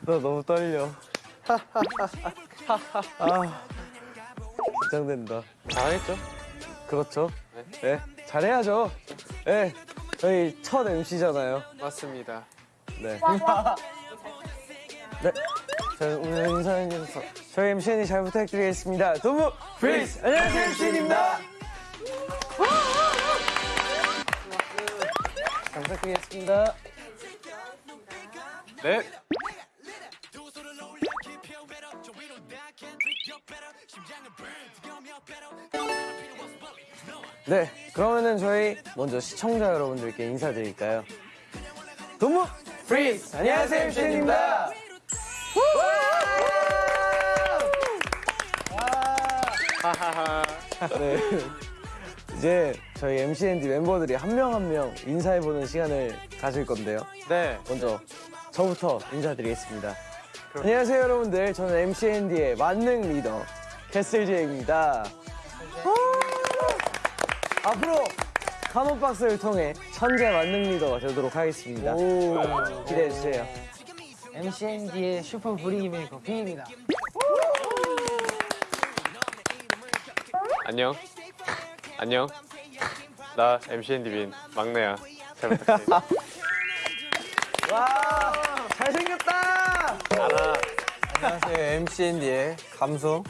나 너무 떨려. 아, 긴장된다. 잘했죠? 그렇죠. 네, 잘해야죠. 네, 저희 첫 MC잖아요. 맞습니다. 네. 네. 저희 오늘 인사해주셔서 저희 MCND 잘 부탁드리겠습니다. 도무 프리스! 안녕하세요, MCND입니다. 잘 부탁드리겠습니다. 네. 네, 그러면은 저희 먼저 시청자 여러분들께 인사드릴까요? 도무 프리스! 안녕하세요, MCND입니다. 네. 이제 저희 MCND 멤버들이 한 명 한 명 인사해보는 시간을 가질 건데요. 네. 먼저 저부터 인사드리겠습니다. 안녕하세요 여러분들. 저는 MCND의 만능 리더 캐슬제이입니다. 앞으로 카논박스를 통해 천재 만능 리더가 되도록 하겠습니다. 기대해주세요. MCND의 슈퍼 분위기 메이커 윈입니다. 안녕. 안녕. 나 MCND 빈 막내야. 잘 부탁해. 와 잘생겼다. 안녕하세요. MCND의 감성,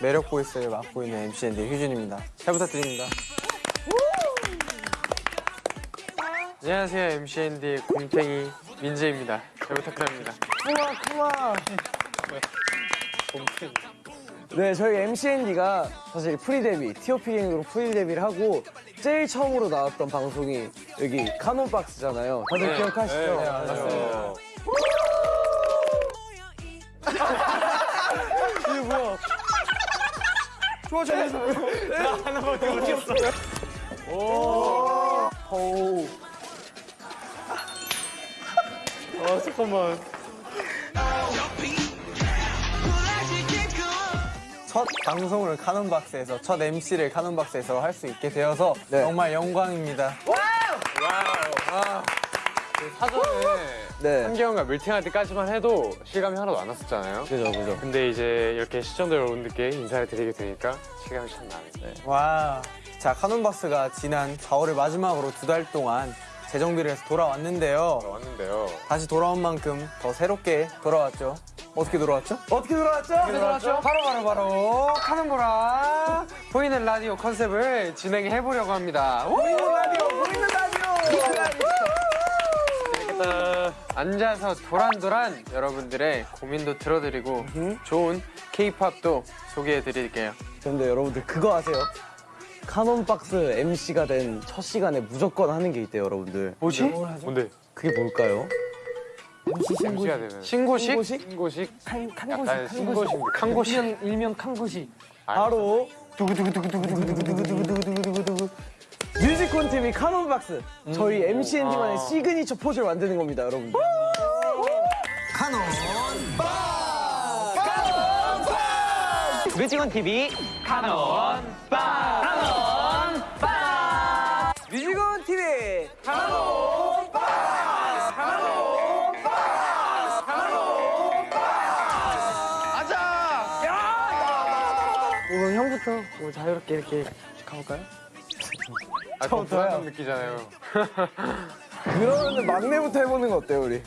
매력 보이스를 맡고 있는 MCND 휴준입니다. 잘 부탁드립니다. 안녕하세요. MCND의 곰탱이 민재입니다. 잘 부탁드립니다. 네, 저희 MCND가 사실 pre 데뷔, TOP GANG으로 pre 데뷔를 하고 제일 처음으로 나왔던 방송이 여기 카논박스잖아요. 다들 기억하시죠? 네, 맞습니다. 오. 아, 잠깐만. 첫 방송을 카논박스에서, 첫 MC를 카논박스에서 할 수 있게 되어서 네. 정말 영광입니다. 사전에 네. 한기현과 밀팅할 때까지만 해도 실감이 하나도 안 났었잖아요. 그죠, 그죠. 근데 이제 이렇게 시청자 여러분들께 인사를 드리게 되니까 실감이 참 나네요. 와. 자, 카논박스가 지난 4월을 마지막으로 두 달 동안 재정비를 해서 돌아왔는데요. 왔는데요. 다시 돌아온 만큼 더 새롭게 돌아왔죠. 어떻게 돌아왔죠? 어떻게 돌아왔죠? 들어왔죠? 바로 바로 바로 카는보라 보이는 라디오 컨셉을 진행해 보려고 합니다. 우! 보이는 라디오, 보이는 라디오! 앉아서 도란도란 여러분들의 고민도 들어드리고 좋은 K-팝도 소개해 드릴게요. 근데 여러분들 그거 아세요? 카논박스 MC가 된 첫 시간에 무조건 하는 게 있대요, 여러분들. 뭐지? 뭔데? 그게 뭘까요? MC가 되면 신고식? 신고식? 신고식? 칸, 약간 신고식. 칸고식. 일명, 일명 칸고식. 바로 두구두구두구두구두구두구두구두구두구 뮤직온 TV 카논박스 저희 MCND만의 signature 포즈를 만드는 겁니다, 여러분들. 뮤직온 TV 카논 빠. 카논 빠. 뮤직온 TV 오늘 형부터 뭐 자유롭게 이렇게 가볼까요? 아, 좀 불안감 느끼잖아요. 그러면 막내부터 해보는 거 어때요, 우리?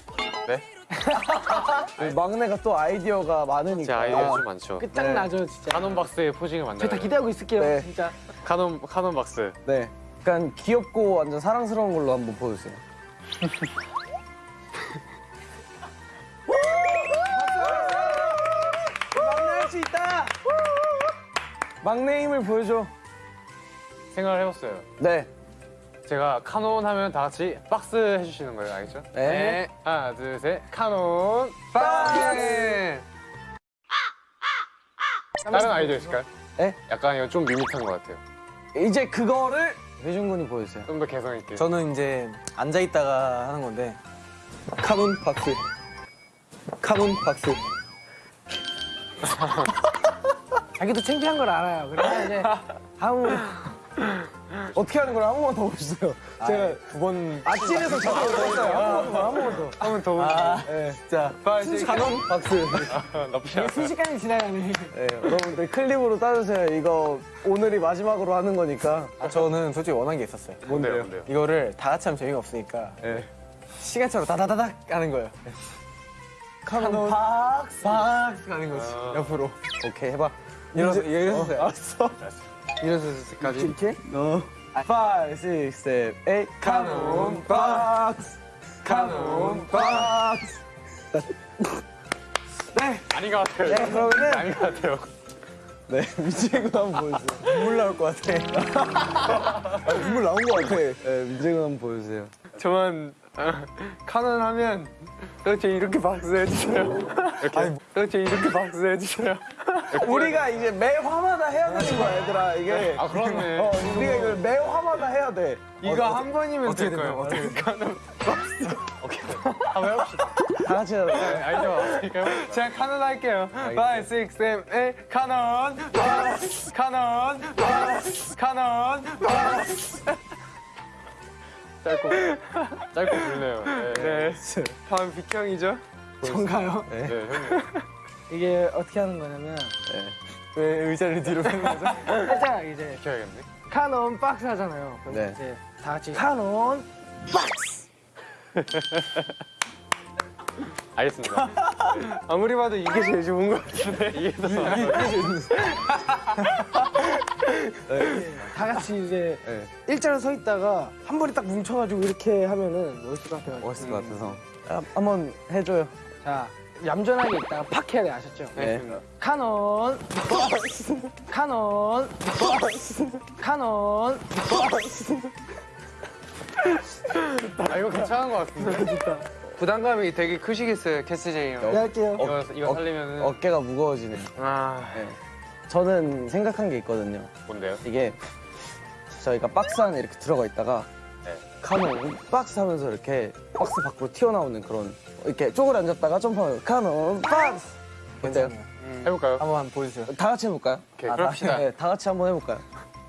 네? 막내가 또 아이디어가 제 많으니까. 아이디어 좀 많죠. 끝장나죠 진짜 카논 박스의 포징을 저희 만들어요. 다 기대하고 있을게요 네. 진짜 카논 카논 박스. 네. 약간 귀엽고 완전 사랑스러운 걸로 한번 보여주세요. 막내 할 수 있다! 막내 힘을 보여줘. 생각을 해봤어요. 네. 제가 카논 하면 다 같이 박스 해주시는 거예요, 알겠죠? 네. 하나, 둘, 셋. 카논 박스. 다른 아이디어 있을까요? 네? 약간 이거 좀 밋밋한 것 같아요. 이제 그거를 회준 군이 보여주세요. 좀 더 개성 있게. 저는 이제 앉아 있다가 하는 건데 카논 박스 카논 박스 자기도 창피한 걸 알아요 그래서 이제 다음으로 어떻게 하는 거를 한 번만 더 보여주세요. 제가 두번 아찔해서 저도 했어요. 한 번만 더, 한 번만 더. 한 번 더. 아, 네. 자, 박스. 나쁘지 않아. 순식간에 지나가네. 네, 여러분들 클립으로 따주세요. 이거 오늘이 마지막으로 하는 거니까. 아, 저는 솔직히 원한 게 있었어요. 뭔데요? 뭔데요? 이거를 다 같이 하면 재미가 없으니까 시간차로 다다다닥 하는 거예요. 카논 박스 박스 가는 거지 옆으로 오케이, 해봐. 일어서 일어서세요. 알았어. 일어섰을 때까지. 이렇게? 어. 5, 6, 7, 8. 카논 박스. 카논 박스. 아닌 것 같아요. 네, 그러면은. 아닌 것 같아요. 네, 민재군 한번 보여주세요. 눈물 나올 것 같아. 아, 눈물 나온 것 같아. 네, 민재군 한번 보여주세요. 저만 어, 카논 하면 그렇지 이렇게 박수 해주세요. 아니, 그렇지 이렇게 박수 해주세요. 우리가 이제 매 화마다 해야 되는 거야, 얘들아. 이게. 아 그렇네. 어, 우리가 이걸 매 화마다 해야 돼. 이거 한 번이면 어떻게 될 된다고? 거예요. 어떻게 카논 한번 해봅시다. 다 같이 해야 돼. 알죠? 해봅시다. 제가 카논 할게요. 5, 6, 7, 8 카논 카논 카논 박스 짧고 짧고 굵네요. 네. 네. 다음 비형이죠? 전가요? 네, 형님. 이게 어떻게 하는 거냐면 왜 의자를 뒤로 빼는 거죠? 살짝 이제 비켜야겠네. 카논 박스 하잖아요. 그럼 네. 이제 다 같이 카논 알겠습니다. 아무리 봐도 이게 제일 좋은 것 같은데. 이게 더다 같이 이제 네. 일자로 서 있다가 한 번에 딱 뭉쳐가지고 이렇게 하면은 멋있을 것 같아요. 멋있을 것 같아서. 아, 한번 해줘요. 자 얌전하게 있다가 팍 해야 돼 아셨죠? 네. 카논 카논 카논 아 이거 괜찮은 것 같은데. 부담감이 되게 크시겠어요, 캐스제이 형. 네, 할게요. 이거 이거 살리면은 어 깨가 무거워지네. 아, 네. 저는 생각한 게 있거든요. 뭔데요? 이게 저희가 박스 안에 이렇게 들어가 있다가 네. 카논 박스 하면서 이렇게 박스 밖으로 튀어나오는 그런 이렇게 쪼그려 앉았다가 점프하는 카논 박스 어때요? 해볼까요? 한번 보여주세요. 다 같이 해볼까요? 오케이, 아, 그럽시다. 다, 네, 다 같이 한번 해볼까요?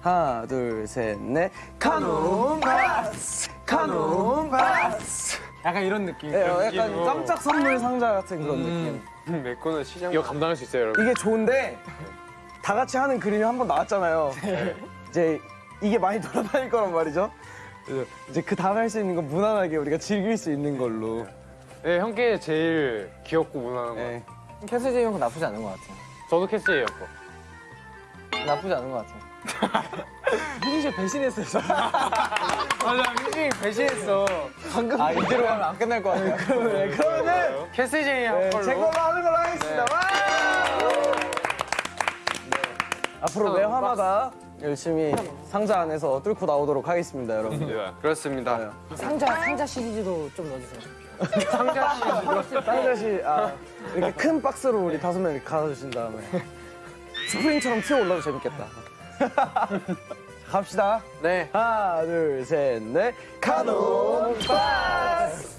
하나 둘 셋 넷 카논 박스 카논 박스 약간 이런 느낌. 네, 어, 약간 느낌으로. 깜짝 선물 상자 같은 그런 느낌 음, 내 거는 시장. 이거 감당할 수 있어요, 여러분? 이게 좋은데 다 같이 하는 그림이 한 번 나왔잖아요. 이제 이게 많이 돌아다닐 거란 말이죠. 그래서 이제 그 다음에 할 수 있는 건 무난하게 우리가 즐길 수 있는 걸로. 네, 형께 제일 귀엽고 무난한 거. 네. 캐스제이 형은 나쁘지 않은 것 같아요. 저도 캐스예였고. 나쁘지 않은 것 같아요. 민지 씨 배신했어요. 저. 맞아, 민준이 배신했어. 방금 아, 이대로 하면 안 끝날 것 같아요. 네, 그러면은 캐스제이 형 네, 걸로. 제 걸로 하는 걸로 하겠습니다. 와! 네. 앞으로 매 화마다 열심히 상자 안에서 뚫고 나오도록 하겠습니다, 여러분. 네. 그렇습니다. 상자 상자 시리즈도 좀 넣어주세요. 상자 시 아, 이렇게 큰 박스로 우리 다섯 명 가져주신 다음에 스프링처럼 튀어 올라도 재밌겠다. 갑시다. 네. 하나, 둘, 셋, 넷. 카논 박스!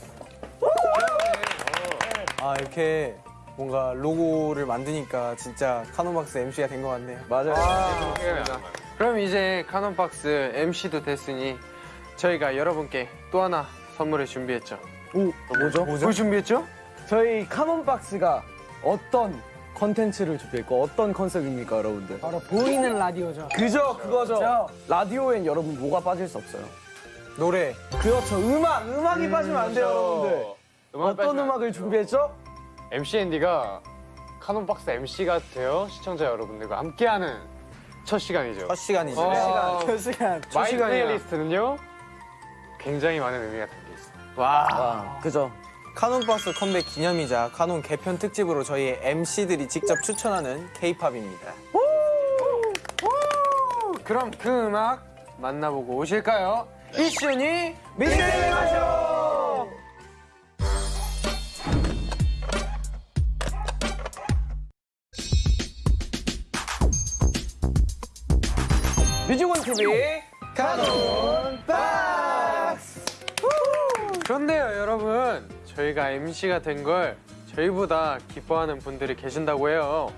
아, 이렇게 뭔가 로고를 만드니까 진짜 카논박스 MC가 된 것 같네요. 맞아요. 그렇습니다. 그럼 이제 카논박스 MC도 됐으니 저희가 여러분께 또 하나 선물을 준비했죠. 오, 뭐죠? 뭘 준비했죠? 저희 카논 박스가 어떤 컨텐츠를 준비했고 어떤 컨셉입니까, 여러분들? 바로 보이는 라디오죠. 그죠, 그거죠. 라디오엔 여러분 뭐가 빠질 수 없어요. 노래. 그렇죠, 음악, 음악이 빠지면 안 돼요, 여러분들. 어떤 음악을 준비했죠? MCND가 카논박스 MC가 되어 시청자 여러분들과 함께하는 첫 시간이죠. 첫 시간이죠. 어, 몇 시간? My. Playlist는요 굉장히 많은 의미가 담겨 있어요. 와. 아, 그죠. 카논박스 컴백 기념이자 카논 개편 특집으로 저희 MC들이 직접 추천하는 K-팝입니다. 그럼 그 음악 만나보고 오실까요? 이슈니 미스테리 마쇼! MC가 된 걸 저희보다 기뻐하는 분들이 계신다고 해요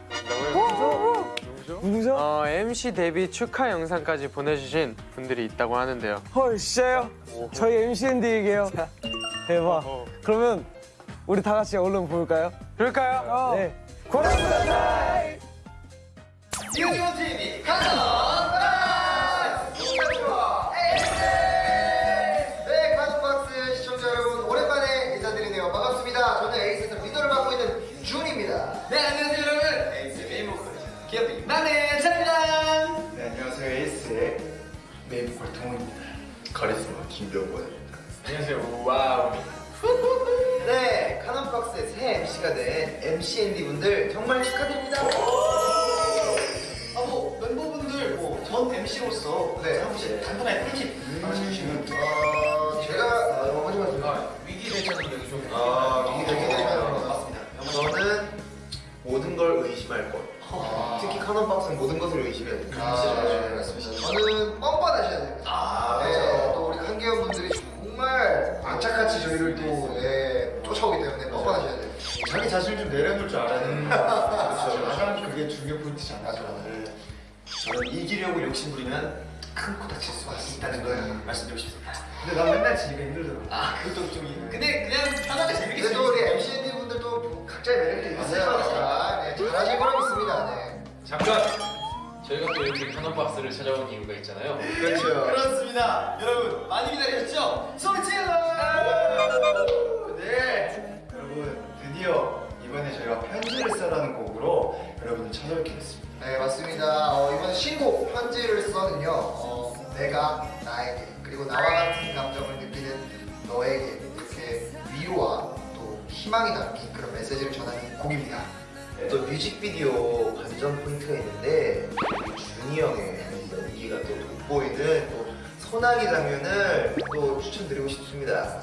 누구죠? 누구죠? 어, MC 데뷔 축하 영상까지 보내주신 분들이 있다고 하는데요. 헐 진짜요? 저희 MCND에게요. 대박. 그러면 우리 다 같이 얼른 볼까요? 그럴까요? 네. 이어지원 TV 가서 김병권입니다. 안녕하세요. Wow. 네, 카논박스의 새 MC가 된 MCND 분들 정말 축하드립니다. 아, 뭐 멤버분들 뭐 전 MC로서 네, 한 분씩 간단하게 꿀팁 말씀해주시면 어, 제가 어, 말씀. 위기 대처는 여기 좀. 아, 위기 대처는 맞습니다. 저는 모든 걸 의심할 것. 특히 카논박스는 모든 것을 의심해야 됩니다. 포인트잖아요. 맞아요. 저는 이기려고 욕심부리면 큰 코 다칠 수 있다는 걸 말씀드리고 싶습니다. 근데 난 맨날 지니까 힘들더라고. 아, 그것도 좀. 근데 그냥 편하게 재밌게 근데 또 우리 MCND 분들도 각자의 매력이 있을 거니까 네, 잘하실 거라고 믿습니다. 네. 잠깐! 저희가 또 이렇게 카논박스를 찾아온 이유가 있잖아요. 그렇죠. 그렇습니다. 여러분 많이 기다리셨죠? 소리 질러! 써는요. 어, 내가 나에게 그리고 나와 같은 감정을 느끼는 너에게 이렇게 위로와 또 희망이 담긴 그런 메시지를 전하는 곡입니다. 또 뮤직비디오 관전 포인트가 있는데 준이 형의 연기가 또 돋보이는 또 소나기 장면을 또 추천드리고 싶습니다.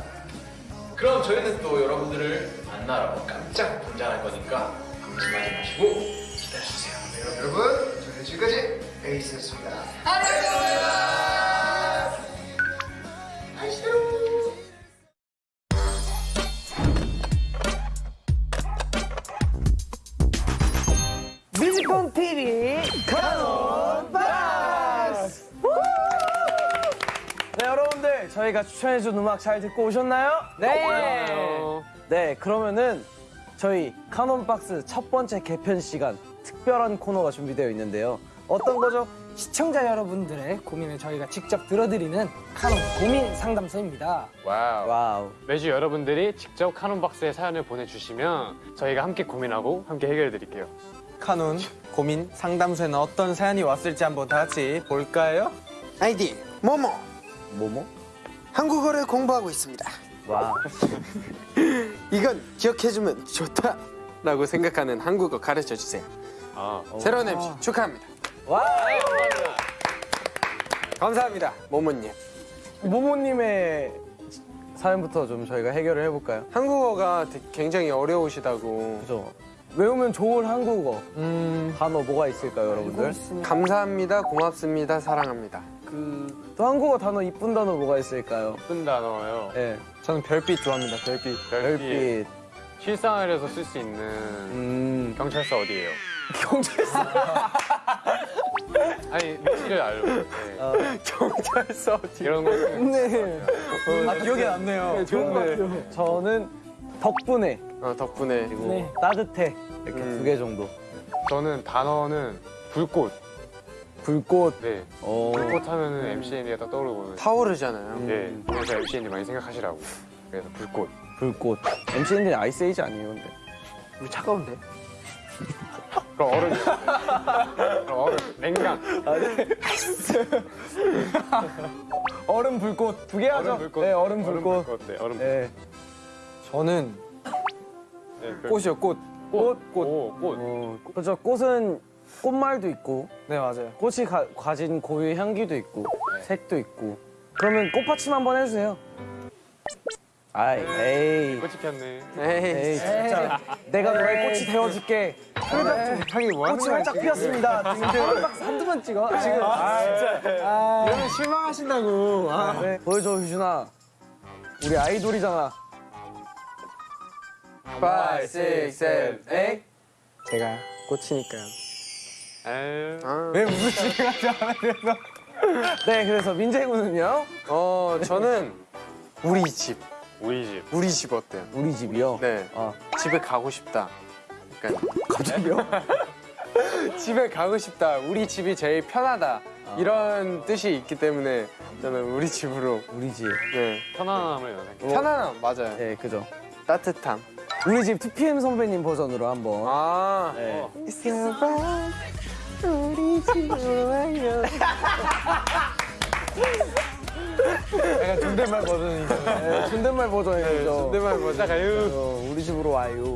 그럼 저희는 또 여러분들을 만나러 깜짝 등장할 거니까 방심하지 마시고 기다려주세요. 네, 여러분 저희는 지금까지 에이스였습니다. 안녕히 뮤지콘 TV 카논 박스! 네 여러분들 저희가 추천해준 음악 잘 듣고 오셨나요? 네. 네 그러면은 저희 카논 박스 첫 번째 개편 시간 특별한 코너가 준비되어 있는데요. 어떤 거죠? 시청자 여러분들의 고민을 저희가 직접 들어드리는 카논 고민 상담소입니다. Wow. Wow. 매주 여러분들이 직접 카논 박스에 사연을 보내주시면 저희가 함께 고민하고 함께 해결해드릴게요. 카논 고민 상담소에는 어떤 사연이 왔을지 한번 다 같이 볼까요? 아이디 모모 뭐뭐? 한국어를 공부하고 있습니다. 와. 이건 기억해주면 좋다. 라고 생각하는 한국어 가르쳐 주세요. 아, 새로운 MC 축하합니다. 와. 감사합니다. 모모님. 모모님의 사연부터 좀 저희가 해결을 해볼까요? 한국어가 굉장히 어려우시다고. 그죠. 외우면 좋은 한국어 음, 단어 뭐가 있을까요, 여러분들? 감사합니다, 고맙습니다, 사랑합니다. 또 한국어 단어 이쁜 단어 뭐가 있을까요? 예쁜 단어요. 네. 저는 별빛 좋아합니다, 별빛. 별빛. 별빛. 실생활에서 쓸 수 있는 음. 경찰서 어디예요? 경찰서. 아니 위치를 알고 네. 경찰서 이런 거 네. 아, 기억이 남네요. 좋은 것 같아요. 저는 덕분에 어, 덕분에. 그리고 네. 따뜻해 이렇게 음. 두개 정도. 저는 단어는 불꽃. 불꽃. 네. 어. 불꽃 하면은 MCND가 딱 떠오르고. 타오르잖아요. 네. 그래서 MCND 많이 생각하시라고. 그래서 불꽃. 불꽃. MCND 아이스에이지 아니에요, 근데. 우리 차가운데? 그럼 얼음. 그럼 얼음. 냉장. 얼음 불꽃 두 개 하죠. 얼음 불꽃. 네, 얼음 불꽃. 네, 얼음 불꽃. 네. 저는 네, 그- 꽃이요, 꽃. 꽃. 꽃. 오, 꽃. 어, 그렇죠. 꽃은 꽃말도 있고 네, 맞아요. 꽃이 가, 가진 고유의 향기도 있고 색도 있고. 그러면 꽃받침 한번 해주세요. 아이, 에이. 꽃이 폈네. 에이, 에이 진짜 내가 너의 꽃이 되어줄게 향이 뭐 하는 꽃이 거야, 활짝? 피었습니다 지금 박스 한두 번 찍어 지금 아 진짜 여러분 실망하신다고. 아. 네. 보여줘 휴준아 우리 아이돌이잖아 5, 6, 7, 8. 제가 꽃이니까요. 에이, 왜 무슨 시간이 안 돼서? 네, 그래서 민재 군은요? 어, 저는 우리 집. 우리 집. 우리 집 어때요? 우리 집이요. 네. 아, 집에 가고 싶다. 약간 갑자기요? 집에 가고 싶다. 우리 집이 제일 편하다. 이런 뜻이 있기 때문에 저는 우리 집으로. 우리 집. 네. 편안함을 연상해. 편안함 맞아요. 네, 그죠. 따뜻함. 우리 집 2PM 선배님 버전으로 한번. 아. 네. 우리 집으로 와요. 존댓말 버전이죠. 네, 존댓말 버전이죠. 존댓말 버전. 어, 우리 집으로 와요.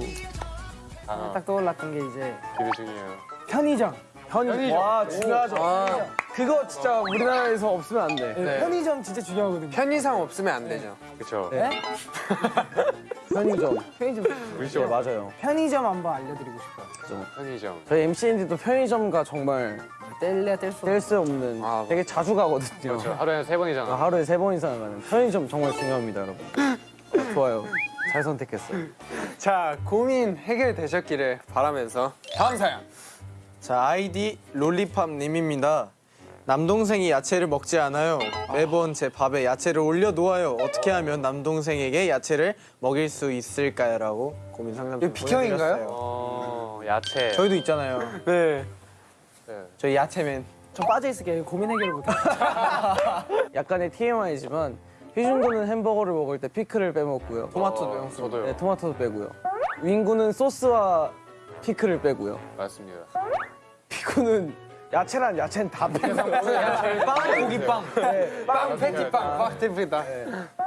아, 딱 떠올랐던 게 이제 기대 중이에요. 편의점. 편의점. 와, 중요하죠. 아. 그거 진짜 우리나라에서 없으면 안 돼. 네. 편의점 진짜 중요하거든요. 편의상 없으면 안 되죠. 그쵸. 네. 편의점. 편의점. 우리 네, 집 맞아요. 편의점 한번 알려드리고 싶어요. 편의점. 저희 MCND도 편의점가 정말 뗄래야 뗄수 없는. 뗄수 없는 아, 되게 자주 가거든요. 그렇죠. 하루에 세 번이잖아. 아, 하루에 세 번 이상 가는 편의점 정말 중요합니다, 여러분. 어, 좋아요. 잘 선택했어요. 자, 고민 해결되셨기를 바라면서 다음 사연. 자 아이디 롤리팝 님입니다. 남동생이 야채를 먹지 않아요. 매번 제 밥에 야채를 올려 놓아요. 어떻게 하면 남동생에게 야채를 먹일 수 있을까요?라고 고민 상담 좀? 보내드렸어요. 어, 야채. 저희도 있잖아요. 네. 네. 저희 야채맨. 저 빠져 있을게요. 고민 해결을 못해. 약간의 TMI지만 희준 군은 햄버거를 먹을 때 피클을 빼먹고요. 토마토도 어, 빼먹고. 저도요. 네, 토마토도 빼고요. 윙구는 소스와 피클을 빼고요. 맞습니다. 피구는 야채란 야채는 다 빼고 빵 고기빵. 네, 빵 패티빵 빡대프다.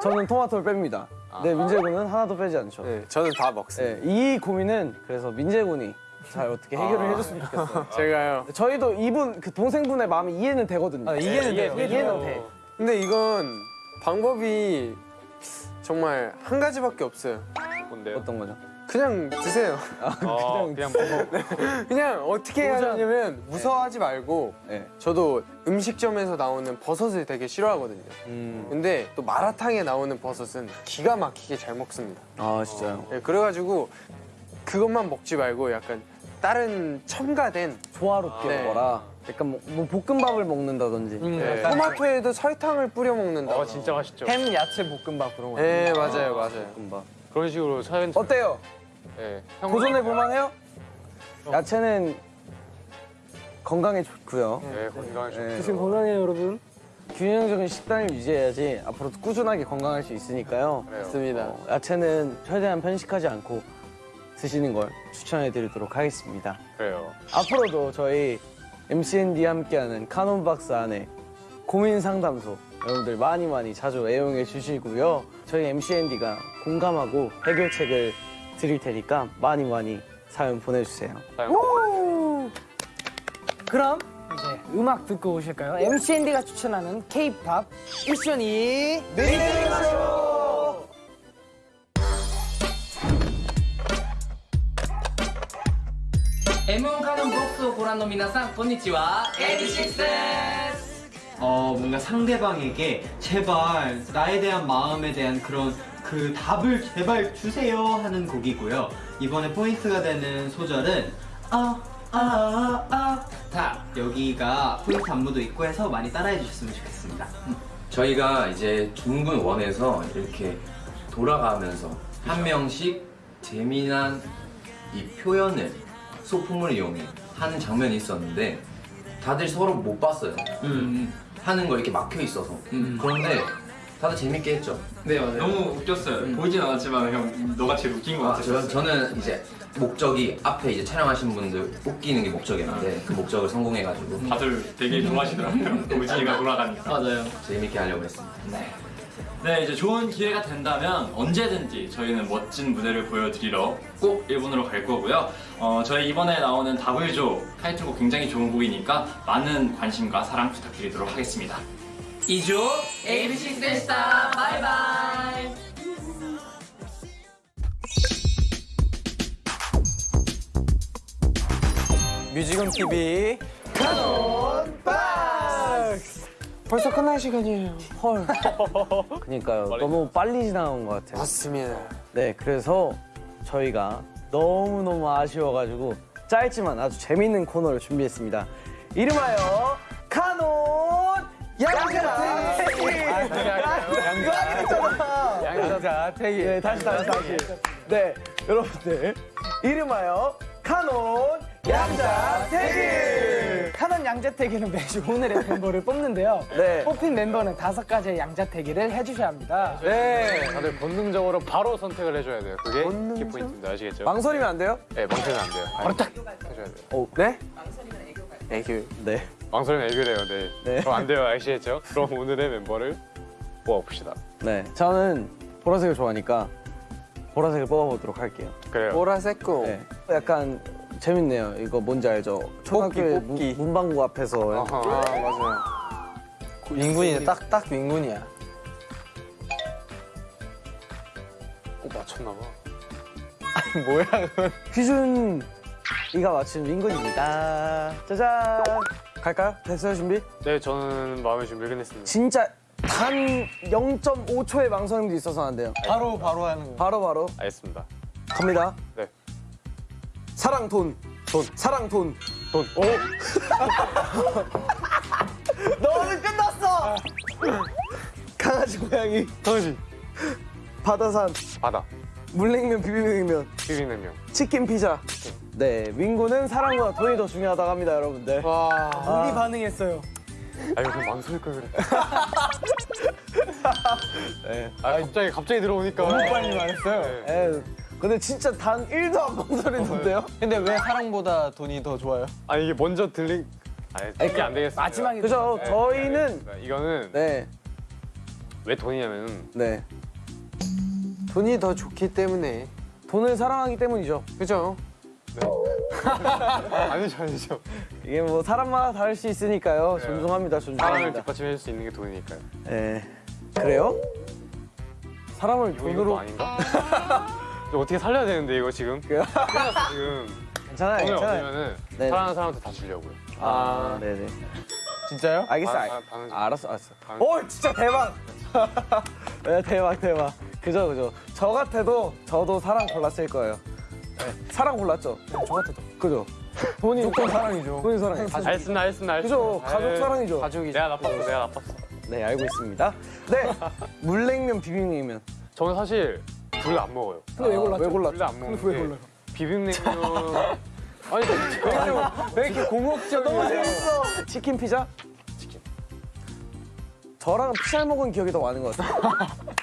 저는 토마토를 뺍니다. 네, 민재 군은 하나도 빼지 않죠. 네, 저는 다 먹습니다. 네, 이 고민은 그래서 민재 군이 잘 어떻게 해결을 해줬으면 좋겠어요. 제가요. 저희도 이분 그 동생분의 마음이 이해는 되거든요. 아, 이해는 돼요. 이해는 돼. 근데 이건 방법이 정말 한 가지밖에 없어요. 뭔데요? 어떤 거죠? 그냥 드세요. 어, 그냥 먹어. 그냥 어떻게 해야 되냐면 무서워하지 말고 네. 저도 음식점에서 나오는 버섯을 되게 싫어하거든요. 음. 근데 또 마라탕에 나오는 버섯은 기가 막히게 잘 먹습니다. 아 진짜요? 네, 그래가지고 그것만 먹지 말고 약간 다른 첨가된 조화롭게 네. 먹어라. 약간 뭐, 뭐 볶음밥을 먹는다든지. 네, 토마토에도 설탕을 뿌려 먹는다. 어, 진짜 맛있죠. 햄 야채 볶음밥 그런 거. 네 맞아요 맞아요. 볶음밥. 그런 식으로 사연. 어때요? 네. 형 도전해 볼만해요? 야채는 건강에 좋고요. 네, 건강에 좋 네. 지금 건강해요, 여러분. 균형적인 식단을 유지해야지 앞으로도 꾸준하게 건강할 수 있으니까요. 그래요. 맞습니다. 어, 야채는 최대한 편식하지 않고 드시는 걸 추천해 드리도록 하겠습니다. 그래요. 앞으로도 저희 MCND 함께하는 카논박스 안에 고민 상담소 여러분들 많이 많이 자주 애용해 주시고요. 저희 MCND가 공감하고 해결책을 드릴 테니까 많이 많이 사연 보내주세요. 그럼 이제 음악 듣고 오실까요? MC 앤디가 추천하는 K-팝 미션이 느리느리가요 M1 가는 복수 고란노 미나상 곤니치와 에디식스 어, 뭔가 상대방에게 제발 나에 대한 마음에 대한 그런 그 답을 제발 주세요 하는 곡이고요. 이번에 포인트가 되는 소절은 아, 아아 아다 여기가 포인트 안무도 있고 해서 많이 따라해 주셨으면 좋겠습니다. 저희가 이제 둥근 원에서 이렇게 돌아가면서 한 명씩 재미난 이 표현을 소품을 이용해 하는 장면이 있었는데 다들 서로 못 봤어요. 하는 거 이렇게 막혀 있어서. 그런데 다들 재밌게 했죠. 네 맞아요. 너무 웃겼어요. 보이진 않았지만 형 너가 제일 웃긴 것 아, 저, 저는 이제 목적이 앞에 이제 촬영하신 분들 웃기는 게 목적이었는데 그 목적을 성공해가지고 다들 되게 좋아하시더라고요. 우진이가 돌아가니까. 맞아요. 재밌게 하려고 했습니다. 네, 이제 좋은 기회가 된다면 언제든지 저희는 멋진 무대를 보여드리러 꼭 일본으로 갈 거고요. 어, 저희 이번에 나오는 다블조 타이틀곡 굉장히 좋은 곡이니까 많은 관심과 사랑 부탁드리도록 하겠습니다. 이조 ABC 데 스타. 바이바이. 뮤직은 TV 카논 박스! 벌써 끝날 시간이에요. 헐. 그러니까요. 너무 빨리 지나온 것 같아요. 맞습니다. 네 그래서 저희가 너무너무 아쉬워가지고 짧지만 아주 재밌는 코너를 준비했습니다. 이름하여 카논 양자택일. 양자 양자택일. 네, 다시 다시 다시. 네, 여러분들 이름하여 카논 양자택일. 카논 양자 태기는 매주 오늘의 멤버를 뽑는데요. 네. 뽑힌 멤버는 다섯 가지의 양자 태기를 해주셔야 합니다. 네. 다들 본능적으로 바로 선택을 해줘야 돼요. 그게 키포인트입니다. 아시겠죠? 망설이면 안 돼요? 네, 망설이면 안 돼요. 바로 딱 해줘야 돼요. 오, 네? 애교. 네. 망설이면 애교래요. 네. 네. 그럼 안 돼요. 아시겠죠? 그럼 오늘의 멤버를 뽑아봅시다. 네. 저는 보라색을 좋아하니까 보라색을 뽑아보도록 할게요. 그래요. 보라색 고 네. 약간 재밌네요. 이거 뭔지 알죠? 초등학교 뽑기. 문 방구 앞에서 아하. 아 맞아요. 윙군이네. 딱딱 윙군이야. 어, 맞췄나봐. 뭐야 그건? 휘준 이가 맞춘 윙군입니다. 짜잔. 갈까요? 됐어요 준비? 네, 저는 마음의 준비를 끝냈습니다. 진짜 단 0.5초의 망설임도 있어서 안 돼요. 바로 바로 하는 거. 바로 바로 알겠습니다. 갑니다. 네. 사랑 돈. 돈. 사랑 돈. 돈. 오! 너는 끝났어. 강아지 고양이. 강아지. 바다산. 바다. 물냉면 비빔냉면. 비빔냉면. 치킨 피자. 네, 윙구는 사랑보다 돈이 더 중요하다고 합니다, 여러분들. 와. 우리 반응했어요. 아, 이거 그냥 망설일 걸 그랬다. 네. 아, 갑자기, 갑자기 들어오니까. 너무 빨리 말했어요. 네. 에 근데 진짜 단 1도 안 망설이는데요? 근데 왜 사랑보다 돈이 더 좋아요? 아, 이게 먼저 들린. 아, 이게 안 되겠어요. 마지막에 그죠? 네, 저희는 알겠습니다. 이거는 네, 왜 돈이냐면 네. 돈이 더 좋기 때문에. 돈을 사랑하기 때문이죠. 그죠? 아니죠 아니죠 이게 뭐 사람마다 다를 수 있으니까요. 네. 존중합니다, 사람을 존중합니다. 뒷받침해줄 수 있는 게 돈이니까요 네. 그래요? 사람을 돈으로 아닌가? 이거 어떻게 살려야 되는데 이거 지금 그래요? 끝났어 지금 괜찮아요, 돈을 괜찮아요. 사랑하는 사람한테 다 주려고요 아, 네네. 진짜요? 알겠어, 아, 알 아. 알았어, 알았어. 당- 오, 진짜 대박! 네, 대박, 대박. 그죠, 그죠. 저 같아도 저도 사랑 골랐을 거예요. 네, 사랑 골랐죠? 저 같아도. 그죠? 돈이 무조건 사랑이죠. 돈이 사랑이. 알겠습니다 알겠습니다 그죠? 알겠습니다. 가족 에이, 사랑이죠. 가족이. 내가 나빴어 내가 나빴어 네, 알고 있습니다. 네, 물냉면, 비빔냉면. 저는 사실 둘다안 먹어요 근데 왜 골랐죠? 왜 골랐죠? 둘안 먹는데 왜 골라요? 비빔냉면 아니 왜 이렇게 공격적이야? 너무 재밌어. 치킨 피자? 치킨. 저랑 피자 먹은 기억이 더 많은 것 같아요.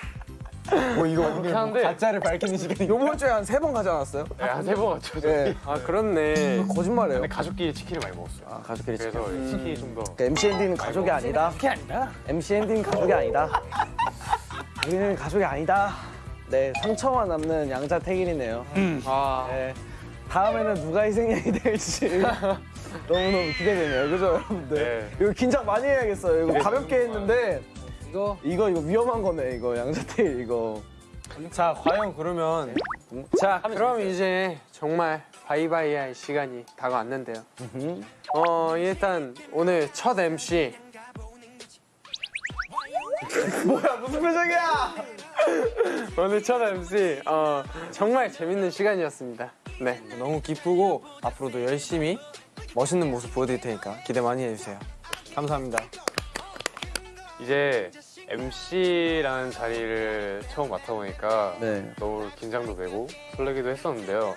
뭐 이거 그렇긴 한데 가짜를 밝히는 시간이. 요번 주에 한 세 번 가지 않았어요? 네, 한세 번 갔죠. 네. 아 그렇네. 거짓말이에요. 근데 가족끼리 치킨을 많이 먹었어요 아, 가족끼리 치킨. 그래서 치킨이 좀 더 그러니까 MCND는 가족이 아니다. 그게 아니라 MCND는 가족이 아니다. 우리는 가족이 아니다. 네, 상처만 남는 양자택일이네요. 아. 네, 다음에는 누가 희생양이 될지 너무너무 기대되네요. 그죠, 여러분들? 네. 이거 긴장 많이 해야겠어요. 이거 가볍게 했는데 이거 이거 이거 위험한 거네. 이거 양자택일 이거. 자 과연 그러면 자 그럼 이제 정말 바이바이 할 시간이 다가왔는데요. 어 일단 오늘 첫 MC 뭐야 무슨 표정이야? 오늘 첫 MC 어 정말 재밌는 시간이었습니다. 네 너무 기쁘고 앞으로도 열심히 멋있는 모습 보여드릴 테니까 기대 많이 해주세요. 감사합니다. 이제 MC라는 자리를 처음 맡아보니까 네. 너무 긴장도 되고 설레기도 했었는데요.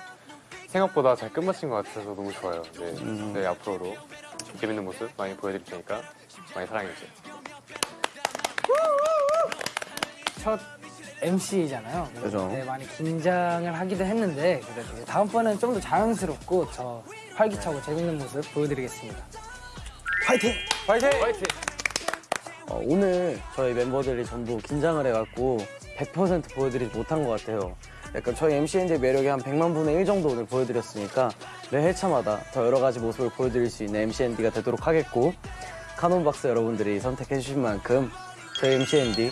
생각보다 잘 끝마친 것 같아서 너무 좋아요. 네, 음. 네, 앞으로도 재밌는 모습 많이 보여드릴 테니까 많이 사랑해주세요. 첫 MC잖아요. 그죠. 네, 많이 긴장을 하기도 했는데 그래도 다음번에는 좀더 자연스럽고 더 활기차고 재밌는 모습 보여드리겠습니다. 파이팅! 파이팅! 어, 오늘 저희 멤버들이 전부 긴장을 해갖고 100% 보여드리지 못한 것 같아요. 약간 저희 MCNJ 매력이 한 100만 분의 1 정도 오늘 보여드렸으니까 매 회차마다 더 여러 가지 모습을 보여드릴 수 있는 MCND가 되도록 하겠고 카논박스 여러분들이 선택해 주신 만큼 저희 MCND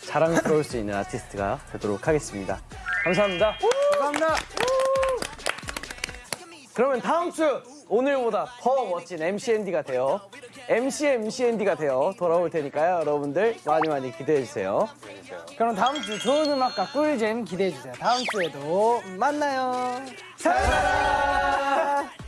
자랑스러울 수 있는 아티스트가 되도록 하겠습니다. 감사합니다. 감사합니다. 그러면 다음 주 오늘보다 더 멋진 MCND가 되어 MC MCND가 되어 돌아올 테니까요. 여러분들 많이 많이 기대해 주세요. 그럼 다음 주 좋은 음악과 꿀잼 기대해 주세요. 다음 주에도 만나요. 사랑합니다.